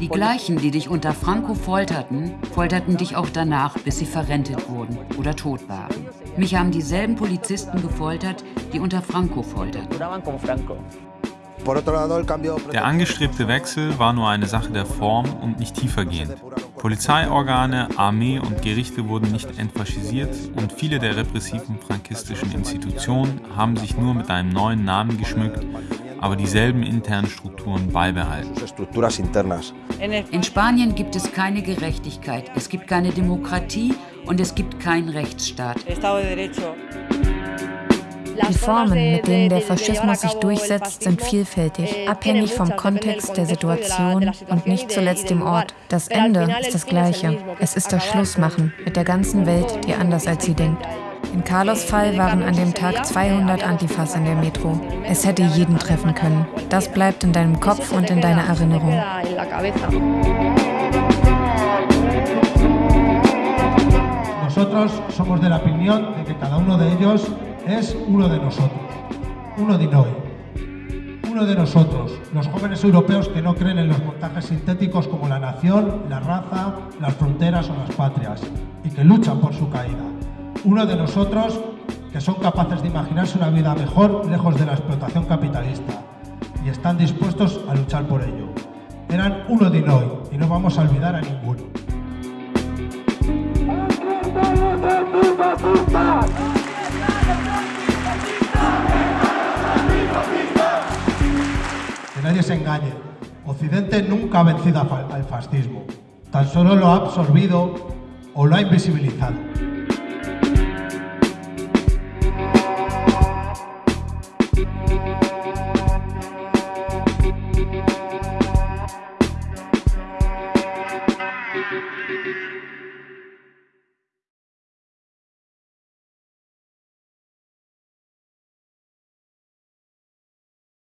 Die gleichen, die dich unter Franco folterten, folterten dich auch danach, bis sie verrentet wurden oder tot waren. Mich haben dieselben Polizisten gefoltert, die unter Franco folterten. Der angestrebte Wechsel war nur eine Sache der Form und nicht tiefergehend. Polizeiorgane, Armee und Gerichte wurden nicht entfaschisiert und viele der repressiven frankistischen Institutionen haben sich nur mit einem neuen Namen geschmückt aber dieselben internen Strukturen beibehalten. In Spanien gibt es keine Gerechtigkeit, es gibt keine Demokratie und es gibt keinen Rechtsstaat. Die Formen, mit denen der Faschismus sich durchsetzt, sind vielfältig, abhängig vom Kontext der Situation und nicht zuletzt dem Ort. Das Ende ist das gleiche. Es ist das Schlussmachen mit der ganzen Welt, die anders als sie denkt. In Carlos Fall waren an dem Tag 200 Antifas in der Metro. Es hätte jeden treffen können. Das bleibt in deinem Kopf und in deiner Erinnerung. Nosotros somos de la opinión de que cada uno de ellos es uno de nosotros, uno de hoy. Uno de nosotros, los jóvenes europeos que no creen en los montajes sintéticos como la nación, la raza, las fronteras o las patrias, y que luchan por su caída uno de nosotros que son capaces de imaginarse una vida mejor lejos de la explotación capitalista y están dispuestos a luchar por ello. Eran uno de hoy y no vamos a olvidar a ninguno. Que nadie se engañe. Occidente nunca ha vencido al fascismo. Tan solo lo ha absorbido o lo ha invisibilizado.